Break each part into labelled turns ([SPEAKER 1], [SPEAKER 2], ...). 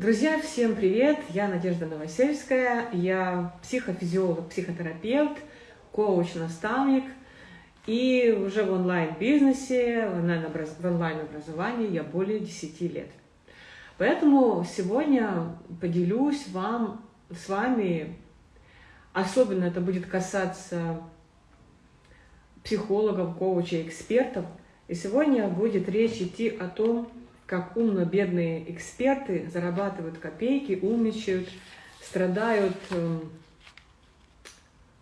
[SPEAKER 1] Друзья, всем привет! Я Надежда Новосельская, я психофизиолог, психотерапевт, коуч-наставник, и уже в онлайн-бизнесе, в онлайн-образовании я более 10 лет. Поэтому сегодня поделюсь вам, с вами, особенно это будет касаться психологов, коучей, экспертов, и сегодня будет речь идти о том, как умно-бедные эксперты зарабатывают копейки, умничают, страдают, эм,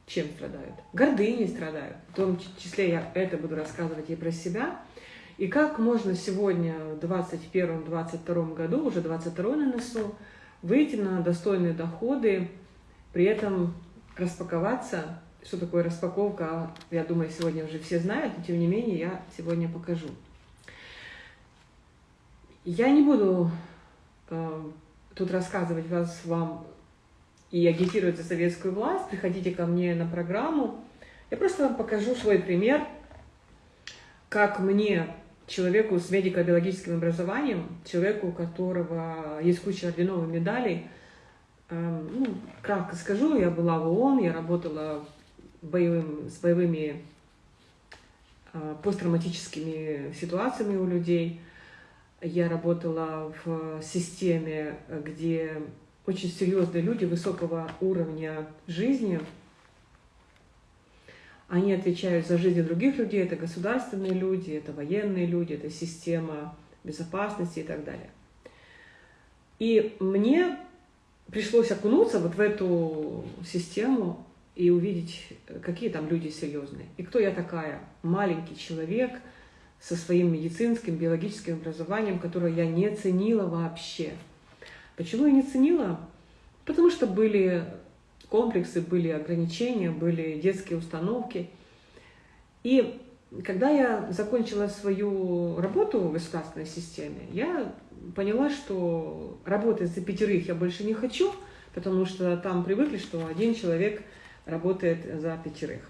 [SPEAKER 1] чем страдают? Гордыней страдают. В том числе я это буду рассказывать и про себя. И как можно сегодня, в 2021-2022 году, уже 22 на носу, выйти на достойные доходы, при этом распаковаться. Что такое распаковка, я думаю, сегодня уже все знают, но тем не менее я сегодня покажу. Я не буду э, тут рассказывать вас, вам и агитировать за советскую власть. Приходите ко мне на программу. Я просто вам покажу свой пример, как мне, человеку с медико-биологическим образованием, человеку, у которого есть куча орденов и медалей, э, ну, кратко скажу, я была в ООН, я работала боевым, с боевыми э, посттравматическими ситуациями у людей – я работала в системе, где очень серьезные люди высокого уровня жизни, они отвечают за жизнь других людей, это государственные люди, это военные люди, это система безопасности и так далее. И мне пришлось окунуться вот в эту систему и увидеть, какие там люди серьезные. И кто я такая? Маленький человек – со своим медицинским, биологическим образованием, которое я не ценила вообще. Почему я не ценила? Потому что были комплексы, были ограничения, были детские установки. И когда я закончила свою работу в государственной системе, я поняла, что работать за пятерых я больше не хочу, потому что там привыкли, что один человек работает за пятерых.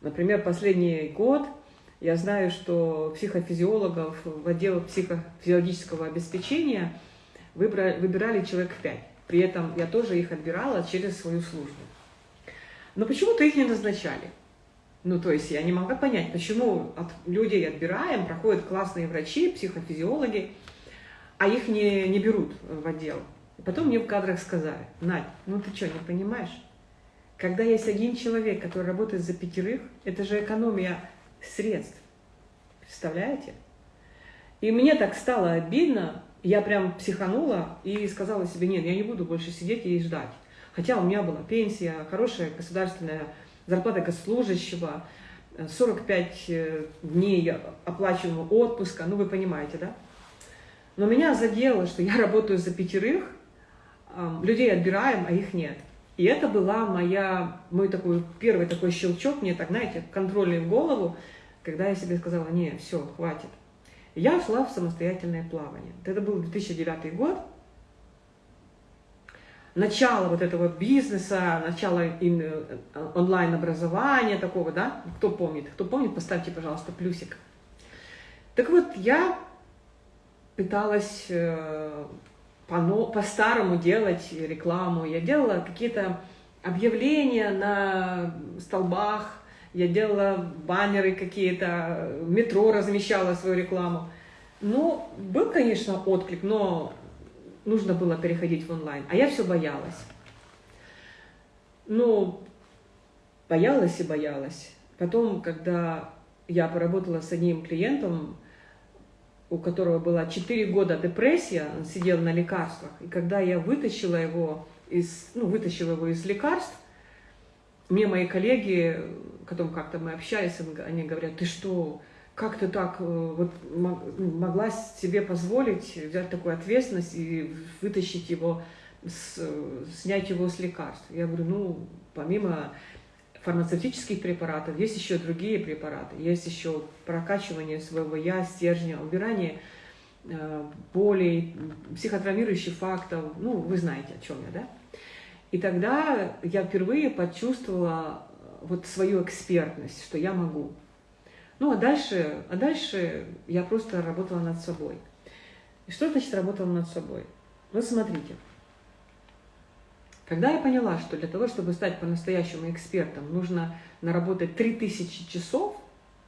[SPEAKER 1] Например, последний год – я знаю, что психофизиологов в отдел психофизиологического обеспечения выбрали, выбирали человек пять. При этом я тоже их отбирала через свою службу. Но почему-то их не назначали. Ну, то есть я не могла понять, почему от людей отбираем, проходят классные врачи, психофизиологи, а их не, не берут в отдел. Потом мне в кадрах сказали, Надь, ну ты что, не понимаешь? Когда есть один человек, который работает за пятерых, это же экономия средств. Представляете? И мне так стало обидно, я прям психанула и сказала себе, нет, я не буду больше сидеть и ждать. Хотя у меня была пенсия, хорошая государственная зарплата госслужащего, 45 э, дней оплачиваемого отпуска, ну вы понимаете, да? Но меня задело, что я работаю за пятерых, людей отбираем, а их нет. И это была моя, мой такой первый такой щелчок, мне так, знаете, контрольный в голову, когда я себе сказала, не, все, хватит. Я ушла в самостоятельное плавание. Это был 2009 год. Начало вот этого бизнеса, начало э, онлайн-образования такого, да? Кто помнит? Кто помнит, поставьте, пожалуйста, плюсик. Так вот, я пыталась по-старому делать рекламу. Я делала какие-то объявления на столбах, я делала баннеры какие-то, в метро размещала свою рекламу. Ну, был, конечно, отклик, но нужно было переходить в онлайн. А я все боялась. Ну, боялась и боялась. Потом, когда я поработала с одним клиентом, у которого была 4 года депрессия, он сидел на лекарствах, и когда я вытащила его из, ну, вытащила его из лекарств, мне мои коллеги, потом как-то мы общались, они говорят, ты что, как ты так э, вот могла себе позволить взять такую ответственность и вытащить его, с, снять его с лекарств? Я говорю, ну, помимо фармацевтических препаратов, есть еще другие препараты, есть еще прокачивание своего я, стержня, убирание э, болей, психотравмирующих фактов, ну, вы знаете, о чем я, да? И тогда я впервые почувствовала э, вот свою экспертность, что я могу. Ну, а дальше, а дальше я просто работала над собой. И что значит работала над собой? Вот смотрите. Когда я поняла, что для того, чтобы стать по-настоящему экспертом, нужно наработать 3000 часов,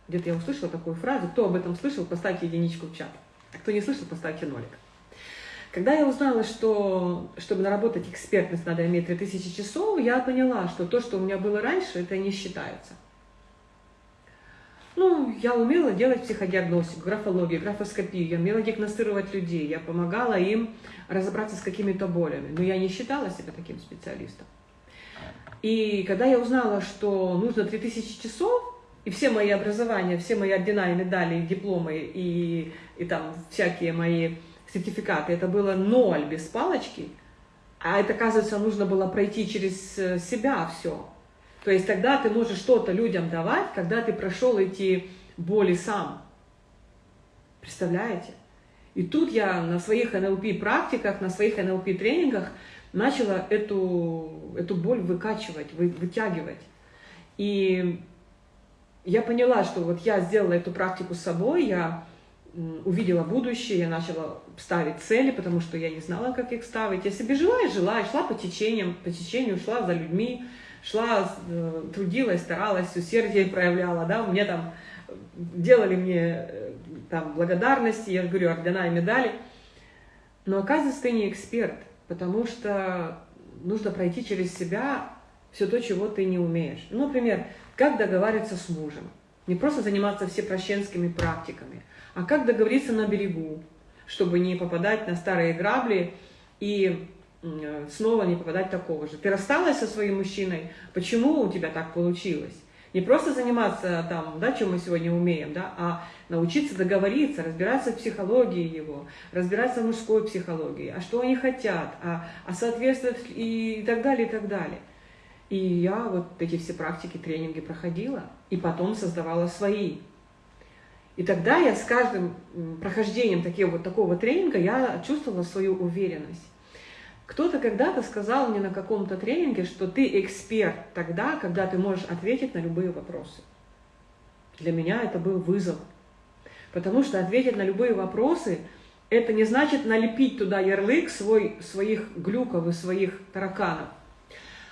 [SPEAKER 1] где-то я услышала такую фразу, кто об этом слышал, поставьте единичку в чат. А кто не слышал, поставьте нолик. Когда я узнала, что чтобы наработать экспертность, надо иметь 3000 часов, я поняла, что то, что у меня было раньше, это не считается. Ну, я умела делать психодиагностику, графологию, графоскопию, я умела диагностировать людей, я помогала им разобраться с какими-то болями, но я не считала себя таким специалистом. И когда я узнала, что нужно 3000 часов, и все мои образования, все мои ордена и медали, и дипломы, и, и там всякие мои сертификаты, это было ноль без палочки, а это, оказывается, нужно было пройти через э, себя все. То есть тогда ты можешь что-то людям давать, когда ты прошел эти боли сам. Представляете? И тут я на своих НЛП-практиках, на своих НЛП-тренингах начала эту, эту боль выкачивать, вы, вытягивать. И я поняла, что вот я сделала эту практику с собой, я увидела будущее, я начала ставить цели, потому что я не знала, как их ставить. Я себе жила и жила, и шла по течениям, по течению, шла за людьми, шла, э, трудилась, старалась, усердие проявляла, да, мне там делали мне э, там благодарности, я говорю, ордена и медали. Но оказывается, ты не эксперт, потому что нужно пройти через себя все то, чего ты не умеешь. Ну, например, как договариваться с мужем. Не просто заниматься всепрощенскими практиками, а как договориться на берегу, чтобы не попадать на старые грабли и Э, снова не попадать такого же. Ты рассталась со своим мужчиной, почему у тебя так получилось? Не просто заниматься там, да, чем мы сегодня умеем, да, а научиться договориться, разбираться в психологии его, разбираться в мужской психологии, а что они хотят, а, а соответствовать и, так далее, и так далее. И я вот эти все практики, тренинги проходила, и потом создавала свои. И тогда я с каждым прохождением такого, вот такого тренинга я чувствовала свою уверенность. Кто-то когда-то сказал мне на каком-то тренинге, что ты эксперт тогда, когда ты можешь ответить на любые вопросы. Для меня это был вызов. Потому что ответить на любые вопросы, это не значит налепить туда ярлык свой, своих глюков и своих тараканов.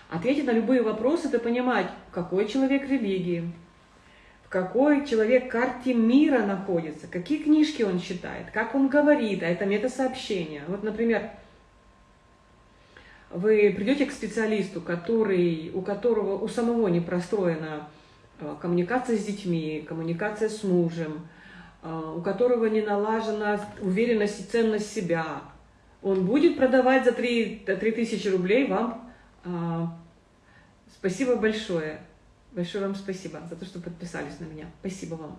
[SPEAKER 1] Ответить на любые вопросы – это понимать, какой человек религии, в какой человек карте мира находится, какие книжки он читает, как он говорит, а это метасообщение. Вот, например, вы придете к специалисту, который, у которого у самого не простроена э, коммуникация с детьми, коммуникация с мужем, э, у которого не налажена уверенность и ценность себя, он будет продавать за 3, 3 тысячи рублей вам. Э, спасибо большое. Большое вам спасибо за то, что подписались на меня. Спасибо вам.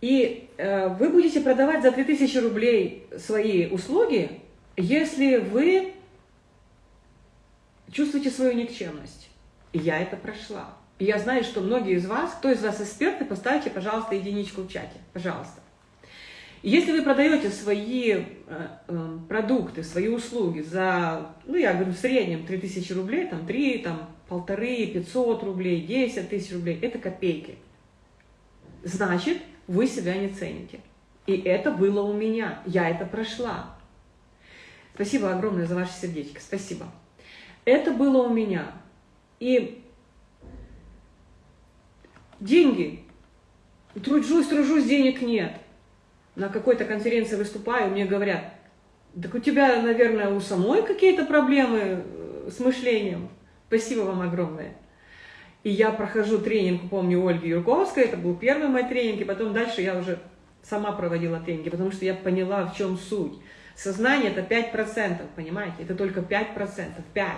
[SPEAKER 1] И вы будете продавать за 3000 рублей свои услуги, если вы чувствуете свою никчемность. И я это прошла. И я знаю, что многие из вас, кто из вас эксперты, поставьте, пожалуйста, единичку в чате. Пожалуйста. Если вы продаете свои э, э, продукты, свои услуги за, ну, я говорю, в среднем 3000 рублей, там 3, там полторы, 500 рублей, 10 тысяч рублей, это копейки. Значит, вы себя не цените. И это было у меня. Я это прошла. Спасибо огромное за ваше сердечко. Спасибо. Это было у меня. И деньги. Тружусь, тружусь, денег нет. На какой-то конференции выступаю, мне говорят, так у тебя, наверное, у самой какие-то проблемы э, с мышлением. Спасибо вам огромное. И я прохожу тренинг, помню, Ольги Юрковской, это был первый мой тренинг, и потом дальше я уже сама проводила тренинги, потому что я поняла, в чем суть. Сознание это 5%, понимаете? Это только 5%, 5%.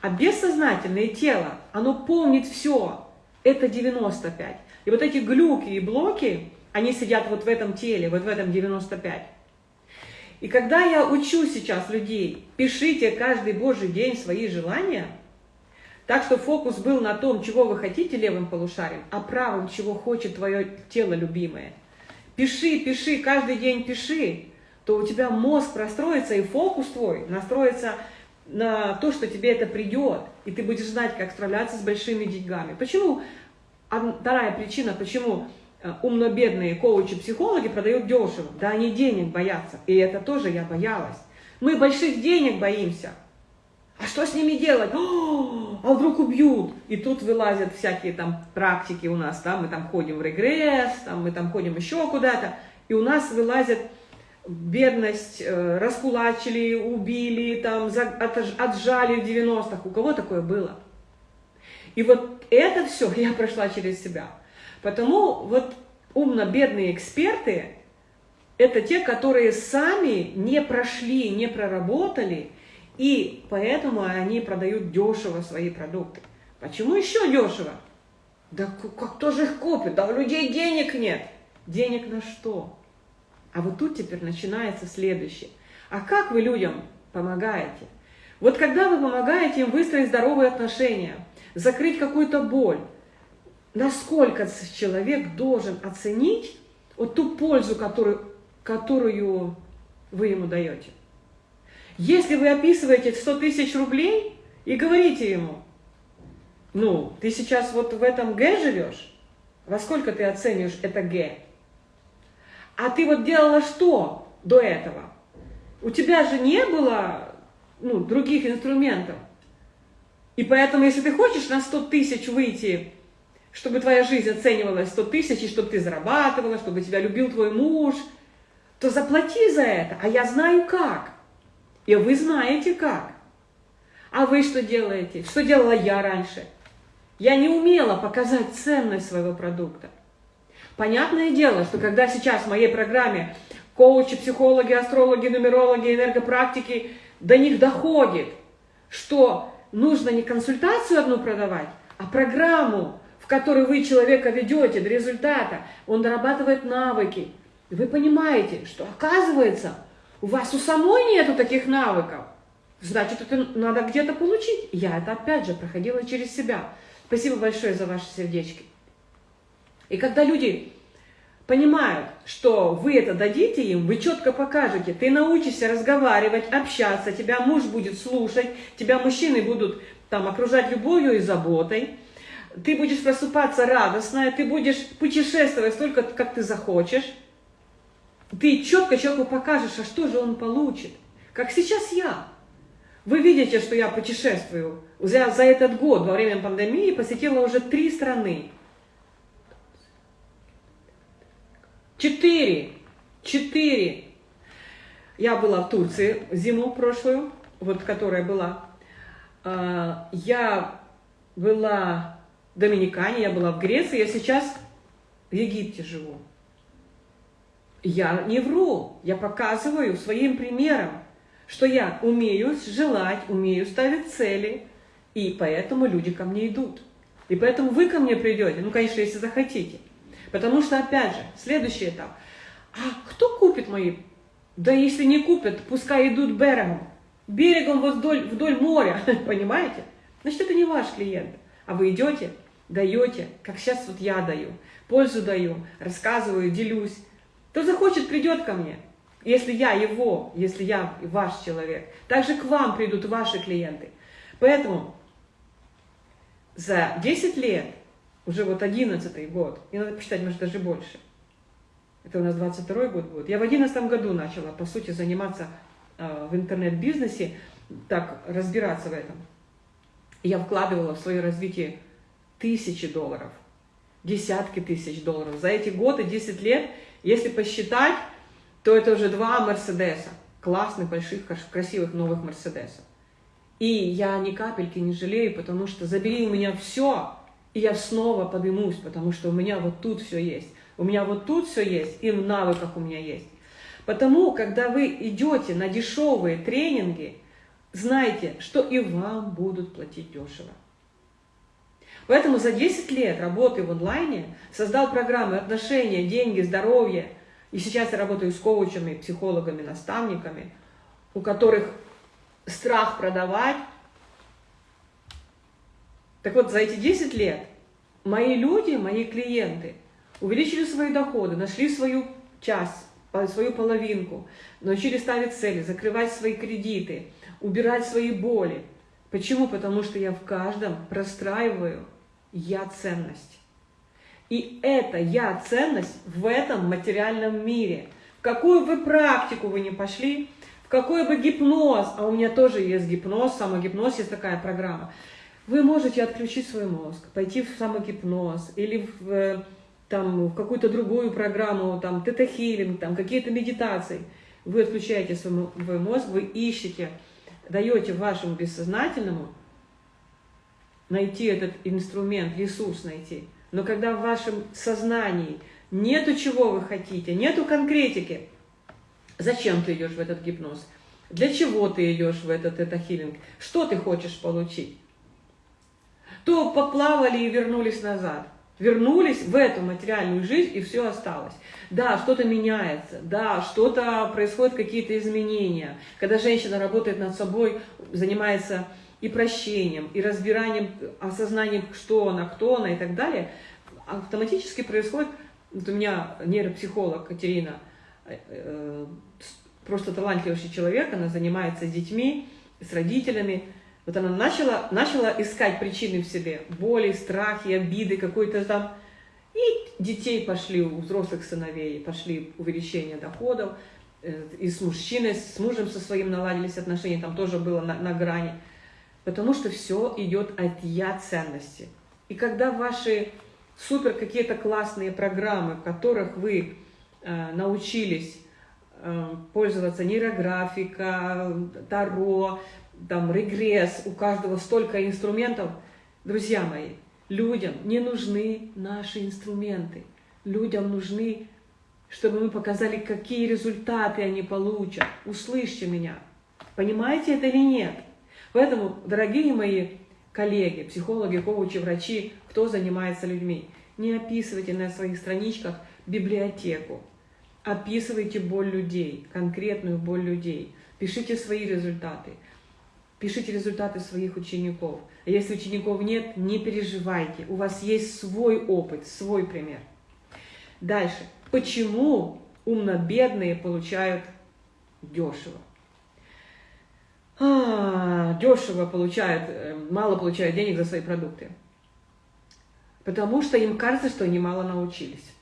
[SPEAKER 1] А бессознательное тело, оно помнит все. Это 95. И вот эти глюки и блоки, они сидят вот в этом теле, вот в этом 95. И когда я учу сейчас людей, пишите каждый божий день свои желания, так что фокус был на том, чего вы хотите левым полушарием, а правым, чего хочет твое тело любимое. Пиши, пиши, каждый день пиши, то у тебя мозг простроится и фокус твой настроится на то, что тебе это придет, и ты будешь знать, как справляться с большими деньгами. Почему? Вторая причина, почему э, умно-бедные коучи-психологи продают дешево. Да они денег боятся. И это тоже я боялась. Мы больших денег боимся. А что с ними делать? О, а вдруг убьют? И тут вылазят всякие там практики у нас, да, мы там ходим в регресс, там, мы там ходим еще куда-то, и у нас вылазят бедность, э, раскулачили, убили, там, отжали в 90-х. У кого такое было? И вот это все я прошла через себя. Потому вот умно-бедные эксперты – это те, которые сами не прошли, не проработали, и поэтому они продают дешево свои продукты. Почему еще дешево? Да кто же их купит? Да у людей денег нет. Денег на что? А вот тут теперь начинается следующее. А как вы людям помогаете? Вот когда вы помогаете им выстроить здоровые отношения, закрыть какую-то боль, насколько человек должен оценить вот ту пользу, которую, которую вы ему даете. Если вы описываете 100 тысяч рублей и говорите ему, ну, ты сейчас вот в этом Г живешь, во сколько ты оцениваешь это Г? А ты вот делала что до этого? У тебя же не было ну, других инструментов. И поэтому, если ты хочешь на 100 тысяч выйти чтобы твоя жизнь оценивалась 100 тысяч, и чтобы ты зарабатывала, чтобы тебя любил твой муж, то заплати за это, а я знаю как. И вы знаете как. А вы что делаете? Что делала я раньше? Я не умела показать ценность своего продукта. Понятное дело, что когда сейчас в моей программе коучи, психологи, астрологи, нумерологи, энергопрактики, до них доходит, что нужно не консультацию одну продавать, а программу, в который вы человека ведете до результата, он дорабатывает навыки. вы понимаете, что оказывается, у вас у самой нету таких навыков. Значит, это надо где-то получить. Я это опять же проходила через себя. Спасибо большое за ваши сердечки. И когда люди понимают, что вы это дадите им, вы четко покажете, ты научишься разговаривать, общаться, тебя муж будет слушать, тебя мужчины будут там окружать любовью и заботой, ты будешь просыпаться радостная, ты будешь путешествовать столько, как ты захочешь. Ты четко человеку покажешь, а что же он получит. Как сейчас я. Вы видите, что я путешествую. За, за этот год, во время пандемии, посетила уже три страны. Четыре. Четыре. Я была в Турции зиму прошлую, вот которая была. А, я была Доминикане, я была в Греции, я сейчас в Египте живу. Я не вру, я показываю своим примером, что я умею желать, умею ставить цели, и поэтому люди ко мне идут. И поэтому вы ко мне придете, ну, конечно, если захотите. Потому что, опять же, следующий этап. А кто купит мои? Да если не купят, пускай идут берегом. Берегом вдоль, вдоль моря, понимаете? Значит, это не ваш клиент. А вы идете, даете, как сейчас вот я даю, пользу даю, рассказываю, делюсь, кто захочет, придет ко мне. Если я его, если я ваш человек, также к вам придут ваши клиенты. Поэтому за 10 лет, уже вот 11 год, и надо посчитать, может, даже больше, это у нас 22 год будет, я в 11 году начала, по сути, заниматься э, в интернет-бизнесе, так, разбираться в этом. Я вкладывала в свое развитие тысячи долларов, десятки тысяч долларов. За эти годы, 10 лет, если посчитать, то это уже два Мерседеса, классных, больших, красивых новых Мерседесов. И я ни капельки не жалею, потому что забери у меня все, и я снова поднимусь, потому что у меня вот тут все есть. У меня вот тут все есть, и в навыках у меня есть. Потому, когда вы идете на дешевые тренинги, знайте, что и вам будут платить дешево. Поэтому за 10 лет работы в онлайне создал программы отношения, деньги, здоровье. И сейчас я работаю с коучами, психологами, наставниками, у которых страх продавать. Так вот, за эти 10 лет мои люди, мои клиенты увеличили свои доходы, нашли свою часть, свою половинку, научились ставить цели, закрывать свои кредиты, убирать свои боли. Почему? Потому что я в каждом простраиваю я ценность. И это я ценность в этом материальном мире. В какую вы практику вы не пошли, в какой бы гипноз, а у меня тоже есть гипноз, самогипноз, есть такая программа, вы можете отключить свой мозг, пойти в самогипноз или в, э, там, в какую-то другую программу, там, тета-хилинг, там, какие-то медитации. Вы отключаете свой, мозг, вы ищете, даете вашему бессознательному найти этот инструмент, ресурс найти. Но когда в вашем сознании нету чего вы хотите, нету конкретики, зачем ты идешь в этот гипноз? Для чего ты идешь в этот тета-хилинг? Что ты хочешь получить? То поплавали и вернулись назад. Вернулись в эту материальную жизнь, и все осталось. Да, что-то меняется, да, что-то происходят какие-то изменения. Когда женщина работает над собой, занимается и прощением, и разбиранием, осознанием, что она, кто она и так далее, автоматически происходит, вот у меня нейропсихолог Катерина, э, э, просто талантливый человек, она занимается с детьми, с родителями, вот она начала, начала искать причины в себе, боли, страхи, обиды, какой-то там. И детей пошли, у взрослых сыновей пошли увеличение доходов, э, и с мужчиной, с мужем со своим наладились отношения, там тоже было на, на грани. Потому что все идет от я ценности. И когда ваши супер какие-то классные программы, в которых вы э, научились э, пользоваться нейрографика, таро, там регресс, у каждого столько инструментов. Друзья мои, людям не нужны наши инструменты. Людям нужны, чтобы мы показали, какие результаты они получат. Услышьте меня. Понимаете это или нет? Поэтому, дорогие мои коллеги, психологи, коучи, врачи, кто занимается людьми, не описывайте на своих страничках библиотеку. Описывайте боль людей, конкретную боль людей. Пишите свои результаты. Пишите результаты своих учеников. А если учеников нет, не переживайте. У вас есть свой опыт, свой пример. Дальше. Почему умно-бедные получают дешево? А, дешево получают, э, мало получают денег за свои продукты. Потому что им кажется, что они мало научились.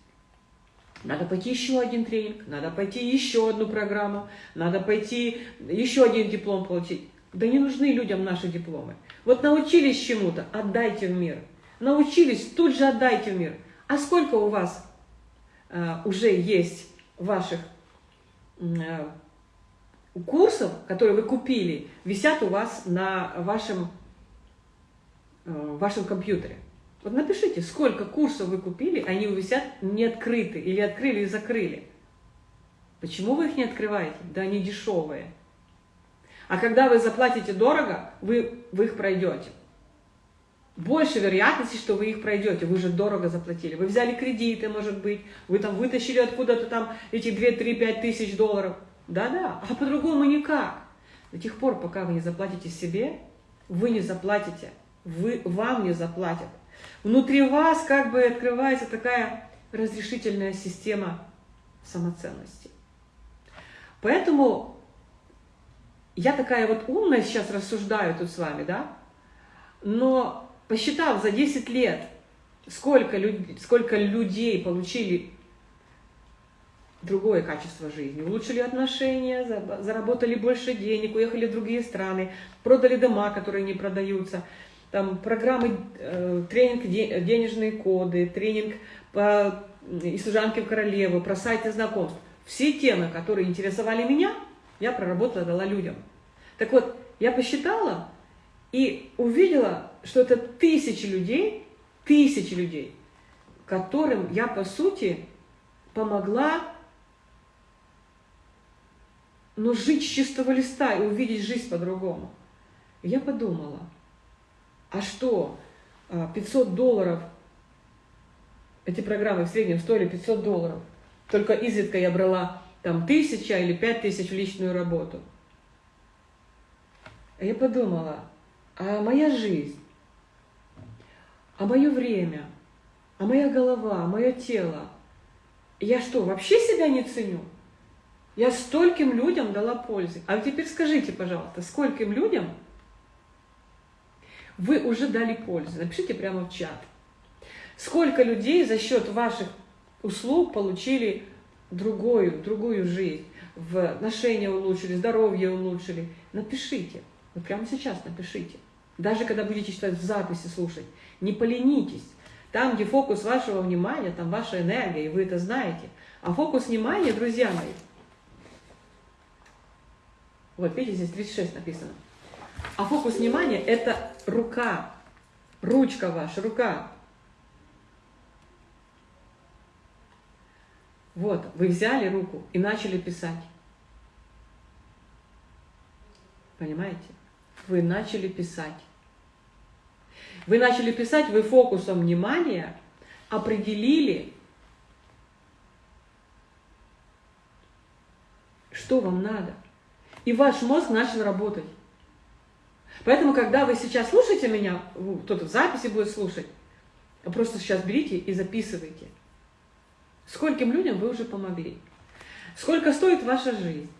[SPEAKER 1] Надо пойти еще один тренинг, надо пойти еще одну программу, надо пойти еще один диплом получить. Да не нужны людям наши дипломы. Вот научились чему-то, отдайте в мир. Научились, тут же отдайте в мир. А сколько у вас э, уже есть ваших э, курсов, которые вы купили, висят у вас на вашем, э, вашем компьютере? Вот напишите, сколько курсов вы купили, они висят не открыты, или открыли и закрыли. Почему вы их не открываете? Да они дешевые. А когда вы заплатите дорого, вы, вы их пройдете. Больше вероятности, что вы их пройдете, вы же дорого заплатили. Вы взяли кредиты, может быть, вы там вытащили откуда-то там эти 2, 3, 5 тысяч долларов. Да-да, а по-другому никак. До тех пор, пока вы не заплатите себе, вы не заплатите, вы, вам не заплатят. Внутри вас как бы открывается такая разрешительная система самоценности. Поэтому я такая вот умная сейчас рассуждаю тут с вами, да, но посчитав за 10 лет, сколько, люд... сколько людей получили другое качество жизни, улучшили отношения, заработали больше денег, уехали в другие страны, продали дома, которые не продаются, там программы, э, тренинг денежные коды, тренинг по и служанке в королеву, про сайты знакомств. Все темы, которые интересовали меня, я проработала, дала людям. Так вот, я посчитала и увидела, что это тысячи людей, тысячи людей, которым я, по сути, помогла но ну, жить с чистого листа и увидеть жизнь по-другому. Я подумала, а что, 500 а, долларов, эти программы в среднем стоили 500 долларов, только изредка я брала там тысяча или пять тысяч в личную работу. А я подумала, а моя жизнь, а мое время, а моя голова, мое тело, я что, вообще себя не ценю? Я стольким людям дала пользы. А теперь скажите, пожалуйста, скольким людям вы уже дали пользу? Напишите прямо в чат. Сколько людей за счет ваших услуг получили другую, другую жизнь, в отношения улучшили, здоровье улучшили. Напишите. Вот прямо сейчас напишите. Даже когда будете читать в записи, слушать. Не поленитесь. Там, где фокус вашего внимания, там ваша энергия, и вы это знаете. А фокус внимания, друзья мои, вот видите, здесь 36 написано. А фокус внимания – это рука, ручка ваша, рука. Вот, вы взяли руку и начали писать. Понимаете? Вы начали писать. Вы начали писать, вы фокусом внимания определили, что вам надо. И ваш мозг начал работать. Поэтому, когда вы сейчас слушаете меня, кто-то в записи будет слушать, просто сейчас берите и записывайте. Скольким людям вы уже помогли? Сколько стоит ваша жизнь?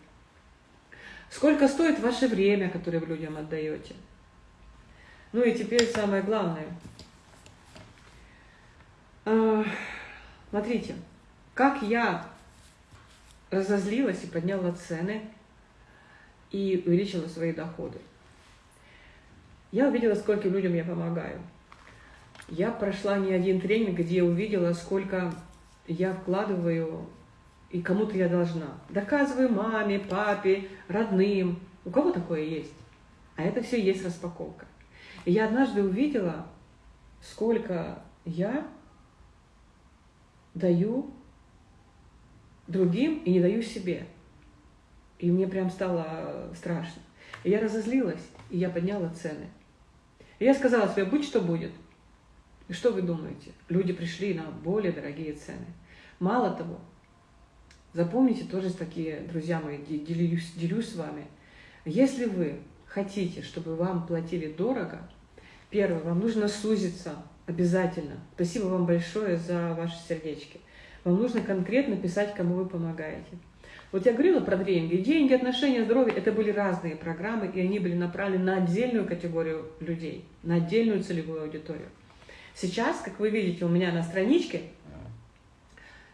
[SPEAKER 1] Сколько стоит ваше время, которое вы людям отдаете? Ну и теперь самое главное. А, смотрите, как я разозлилась и подняла цены и увеличила свои доходы. Я увидела, скольким людям я помогаю. Я прошла не один тренинг, где увидела, сколько я вкладываю и кому-то я должна. Доказываю маме, папе, родным. У кого такое есть? А это все есть распаковка. И я однажды увидела, сколько я даю другим и не даю себе. И мне прям стало страшно. И я разозлилась, и я подняла цены. И я сказала себе, будь что будет. И что вы думаете? Люди пришли на более дорогие цены. Мало того, запомните тоже такие, друзья мои, делюсь, делюсь с вами. Если вы хотите, чтобы вам платили дорого, первое, вам нужно сузиться обязательно. Спасибо вам большое за ваши сердечки. Вам нужно конкретно писать, кому вы помогаете. Вот я говорила про деньги. Деньги, отношения, здоровье – это были разные программы, и они были направлены на отдельную категорию людей, на отдельную целевую аудиторию. Сейчас, как вы видите, у меня на страничке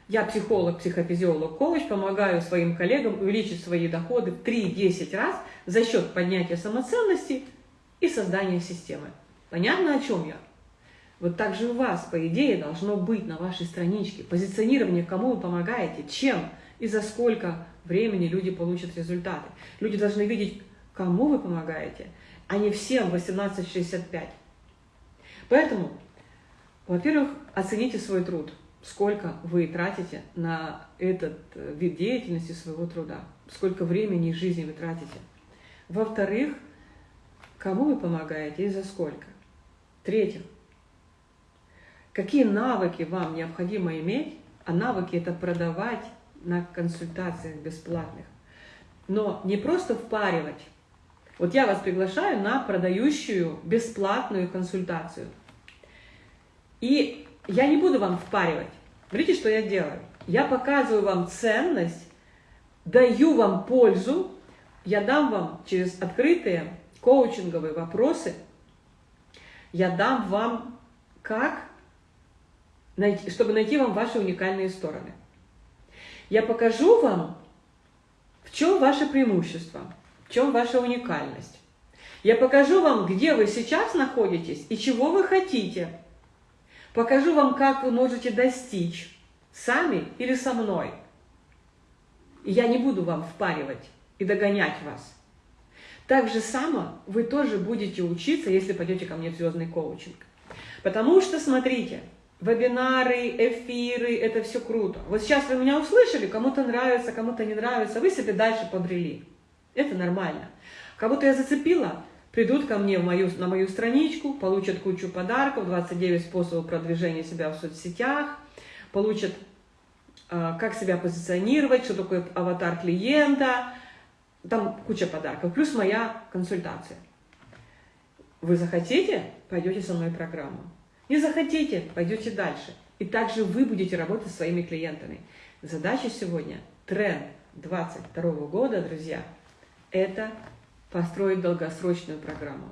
[SPEAKER 1] я психолог, психофизиолог, коуч, помогаю своим коллегам увеличить свои доходы в 3-10 раз за счет поднятия самоценности и создания системы. Понятно, о чем я? Вот так же у вас, по идее, должно быть на вашей страничке позиционирование, кому вы помогаете, чем и за сколько времени люди получат результаты. Люди должны видеть, кому вы помогаете, а не всем 1865. Поэтому, во-первых, оцените свой труд – сколько вы тратите на этот э, вид деятельности своего труда, сколько времени и жизни вы тратите. Во-вторых, кому вы помогаете и за сколько. В-третьих, какие навыки вам необходимо иметь, а навыки это продавать на консультациях бесплатных. Но не просто впаривать. Вот я вас приглашаю на продающую бесплатную консультацию. И я не буду вам впаривать. Смотрите, что я делаю. Я показываю вам ценность, даю вам пользу, я дам вам через открытые коучинговые вопросы, я дам вам как, найти, чтобы найти вам ваши уникальные стороны. Я покажу вам, в чем ваше преимущество, в чем ваша уникальность. Я покажу вам, где вы сейчас находитесь и чего вы хотите – Покажу вам, как вы можете достичь, сами или со мной. Я не буду вам впаривать и догонять вас. Так же само вы тоже будете учиться, если пойдете ко мне в звездный коучинг. Потому что, смотрите, вебинары, эфиры, это все круто. Вот сейчас вы меня услышали, кому-то нравится, кому-то не нравится, вы себе дальше побрели. Это нормально. Кого-то я зацепила, придут ко мне в мою, на мою страничку, получат кучу подарков, 29 способов продвижения себя в соцсетях, получат, э, как себя позиционировать, что такое аватар клиента, там куча подарков, плюс моя консультация. Вы захотите, пойдете со мной в программу. Не захотите, пойдете дальше. И также вы будете работать со своими клиентами. Задача сегодня, тренд 22 года, друзья, это построить долгосрочную программу.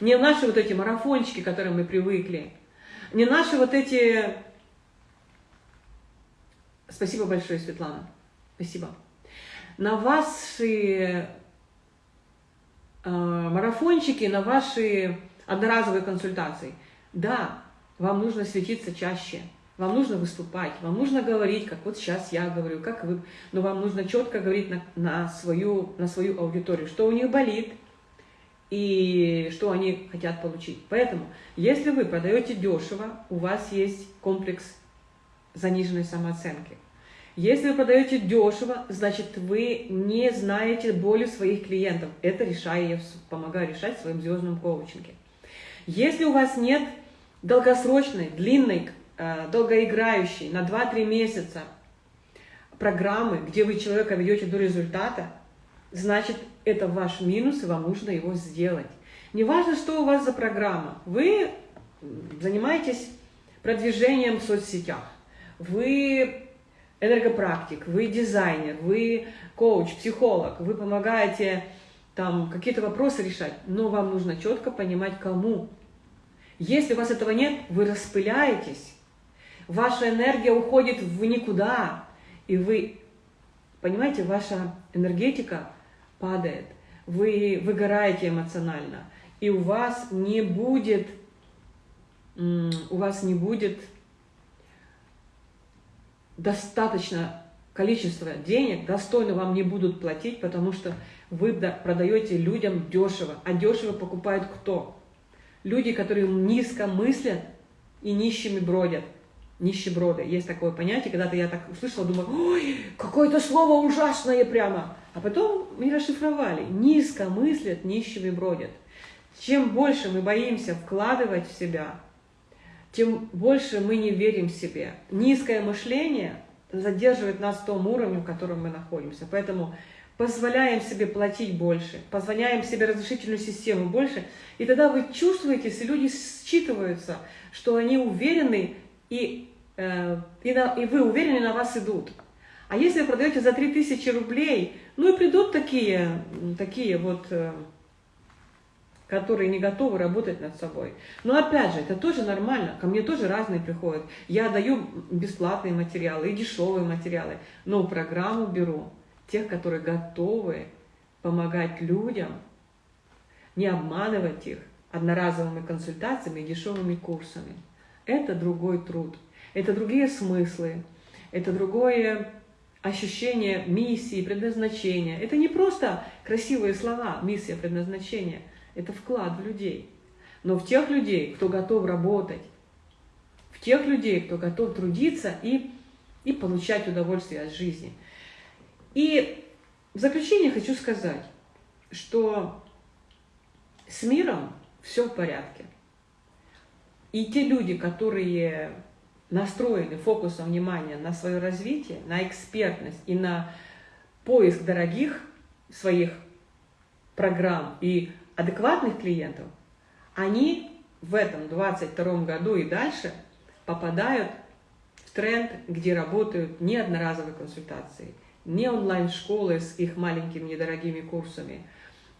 [SPEAKER 1] Не наши вот эти марафончики, к которым мы привыкли, не наши вот эти... Спасибо большое, Светлана. Спасибо. на ваши э, марафончики, на ваши одноразовые консультации. Да, вам нужно светиться чаще, вам нужно выступать, вам нужно говорить, как вот сейчас я говорю, как вы, но вам нужно четко говорить на, на, свою, на свою аудиторию, что у них болит и что они хотят получить. Поэтому, если вы продаете дешево, у вас есть комплекс заниженной самооценки. Если вы продаете дешево, значит вы не знаете боли своих клиентов. Это решаю я, помогаю решать в своем звездном коучинге. Если у вас нет долгосрочной, длинной, долгоиграющей, на 2-3 месяца программы, где вы человека ведете до результата, значит это ваш минус, и вам нужно его сделать. Неважно, что у вас за программа. Вы занимаетесь продвижением в соцсетях, вы энергопрактик, вы дизайнер, вы коуч, психолог, вы помогаете там какие-то вопросы решать, но вам нужно четко понимать, кому. Если у вас этого нет, вы распыляетесь, ваша энергия уходит в никуда, и вы, понимаете, ваша энергетика падает, вы выгораете эмоционально, и у вас не будет, у вас не будет достаточно количество денег, достойно вам не будут платить, потому что вы продаете людям дешево. А дешево покупают кто? Люди, которые низко мыслят и нищими бродят. Нищеброды. Есть такое понятие, когда-то я так услышала, думаю, ой, какое-то слово ужасное прямо. А потом мы расшифровали. Низко мыслят, нищими бродят. Чем больше мы боимся вкладывать в себя, тем больше мы не верим в себе. Низкое мышление задерживает нас в том уровне, в котором мы находимся. Поэтому позволяем себе платить больше, позволяем себе разрешительную систему больше, и тогда вы чувствуете, если люди считываются, что они уверены, и, э, и, на, и вы уверены, на вас идут. А если вы продаете за 3000 рублей, ну и придут такие, такие вот... Э, которые не готовы работать над собой. Но опять же, это тоже нормально, ко мне тоже разные приходят. Я даю бесплатные материалы и дешевые материалы, но программу беру тех, которые готовы помогать людям, не обманывать их одноразовыми консультациями и дешевыми курсами. Это другой труд, это другие смыслы, это другое ощущение миссии, предназначения. Это не просто красивые слова, миссия, предназначение – это вклад в людей. Но в тех людей, кто готов работать, в тех людей, кто готов трудиться и, и получать удовольствие от жизни. И в заключение хочу сказать, что с миром все в порядке. И те люди, которые настроены фокусом внимания на свое развитие, на экспертность и на поиск дорогих своих программ и адекватных клиентов, они в этом 22 году и дальше попадают в тренд, где работают не одноразовые консультации, не онлайн-школы с их маленькими недорогими курсами,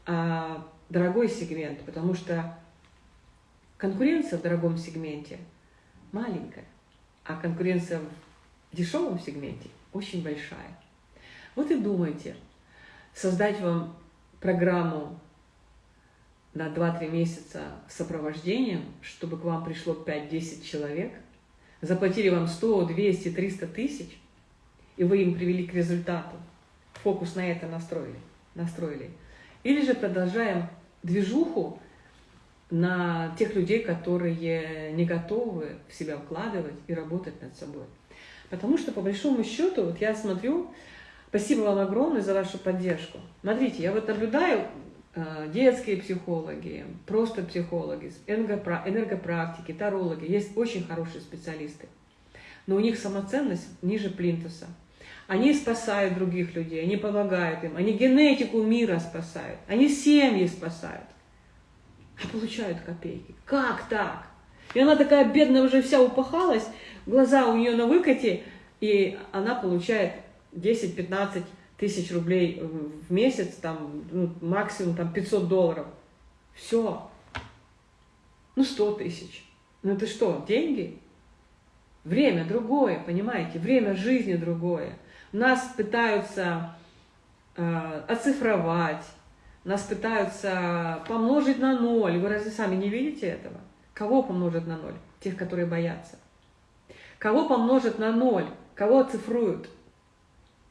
[SPEAKER 1] а дорогой сегмент, потому что конкуренция в дорогом сегменте маленькая, а конкуренция в дешевом сегменте очень большая. Вот и думайте, создать вам программу на 2-3 месяца сопровождением, чтобы к вам пришло 5-10 человек, заплатили вам 100, 200, 300 тысяч, и вы им привели к результату, фокус на это настроили, настроили. Или же продолжаем движуху на тех людей, которые не готовы в себя вкладывать и работать над собой. Потому что, по большому счету, вот я смотрю, спасибо вам огромное за вашу поддержку. Смотрите, я вот наблюдаю Э, детские психологи, просто психологи, энергопрактики, тарологи. Есть очень хорошие специалисты. Но у них самоценность ниже плинтуса. Они спасают других людей, они помогают им, они генетику мира спасают, они семьи спасают. А получают копейки. Как так? И она такая бедная уже вся упахалась, глаза у нее на выкате, и она получает 10-15 тысяч рублей в месяц, там, ну, максимум там 500 долларов. Все. Ну, 100 тысяч. Ну, это что, деньги? Время другое, понимаете? Время жизни другое. Нас пытаются э, оцифровать, нас пытаются помножить на ноль. Вы разве сами не видите этого? Кого помножат на ноль? Тех, которые боятся. Кого помножат на ноль? Кого оцифруют?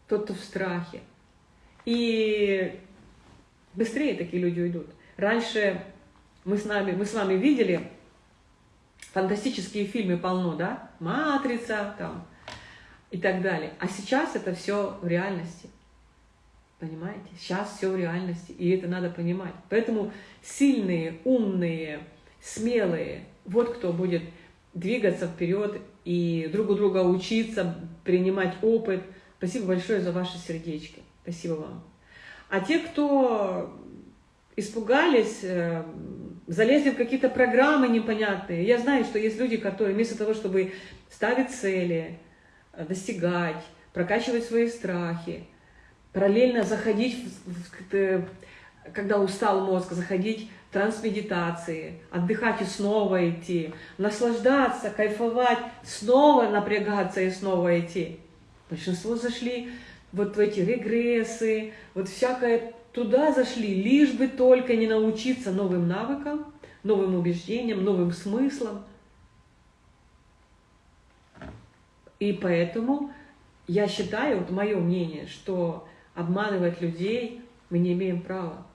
[SPEAKER 1] Тот, кто в страхе. И быстрее такие люди уйдут. Раньше мы с, нами, мы с вами видели фантастические фильмы полно, да? «Матрица» там и так далее. А сейчас это все в реальности. Понимаете? Сейчас все в реальности, и это надо понимать. Поэтому сильные, умные, смелые, вот кто будет двигаться вперед и друг у друга учиться, принимать опыт. Спасибо большое за ваши сердечки. Спасибо вам. А те, кто испугались, э, залезли в какие-то программы непонятные. Я знаю, что есть люди, которые вместо того, чтобы ставить цели, э, достигать, прокачивать свои страхи, параллельно заходить, в, когда устал мозг, заходить в трансмедитации, отдыхать и снова идти, наслаждаться, кайфовать, снова напрягаться и снова идти. Большинство зашли вот в эти регрессы, вот всякое туда зашли, лишь бы только не научиться новым навыкам, новым убеждениям, новым смыслам. И поэтому я считаю, вот мое мнение, что обманывать людей мы не имеем права,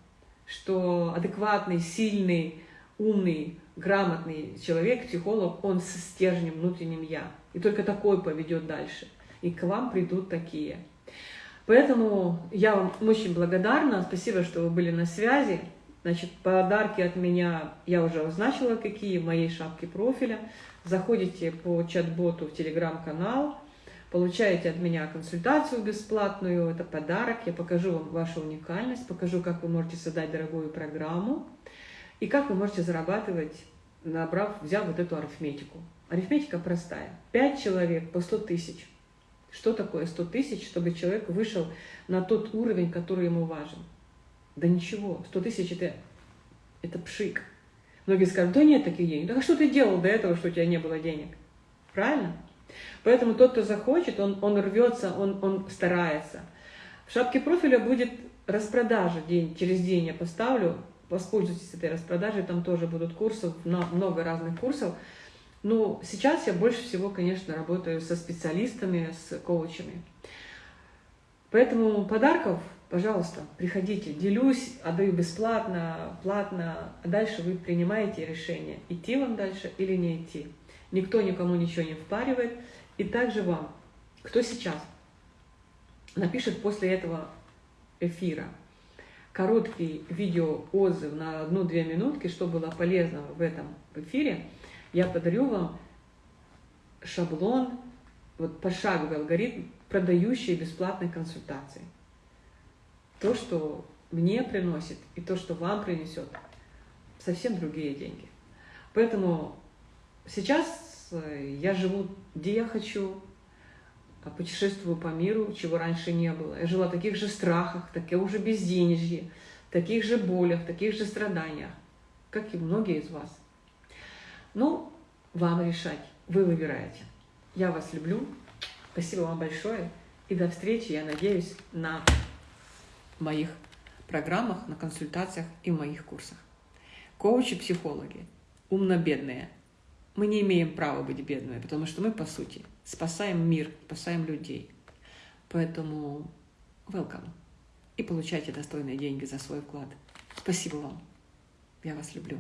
[SPEAKER 1] что адекватный, сильный, умный, грамотный человек, психолог, он со стержнем внутренним «я». И только такой поведет дальше. И к вам придут такие. Поэтому я вам очень благодарна. Спасибо, что вы были на связи. Значит, подарки от меня я уже означила, какие в моей шапке профиля. Заходите по чат-боту в телеграм-канал, получаете от меня консультацию бесплатную, это подарок. Я покажу вам вашу уникальность, покажу, как вы можете создать дорогую программу и как вы можете зарабатывать, набрав, взяв вот эту арифметику. Арифметика простая. 5 человек по 100 тысяч – что такое 100 тысяч, чтобы человек вышел на тот уровень, который ему важен? Да ничего, 100 тысяч это, это пшик. Многие скажут, да нет таких денег. Да что ты делал до этого, что у тебя не было денег? Правильно? Поэтому тот, кто захочет, он, он рвется, он, он старается. В шапке профиля будет распродажа день, через день я поставлю. Воспользуйтесь этой распродажей, там тоже будут курсы, много разных курсов. Ну, сейчас я больше всего, конечно, работаю со специалистами, с коучами. Поэтому подарков, пожалуйста, приходите. Делюсь, отдаю бесплатно, платно. А дальше вы принимаете решение, идти вам дальше или не идти. Никто никому ничего не впаривает. И также вам, кто сейчас напишет после этого эфира короткий видео отзыв на одну-две минутки, что было полезного в этом эфире – я подарю вам шаблон, вот пошаговый алгоритм, продающий бесплатной консультации. То, что мне приносит, и то, что вам принесет, совсем другие деньги. Поэтому сейчас э, я живу, где я хочу, а путешествую по миру, чего раньше не было. Я жила в таких же страхах, таких же безденежье, таких же болях, таких же страданиях, как и многие из вас. Ну, вам решать. Вы выбираете. Я вас люблю. Спасибо вам большое. И до встречи, я надеюсь, на моих программах, на консультациях и моих курсах. Коучи-психологи, умно-бедные. Мы не имеем права быть бедными, потому что мы, по сути, спасаем мир, спасаем людей. Поэтому welcome. И получайте достойные деньги за свой вклад. Спасибо вам. Я вас люблю.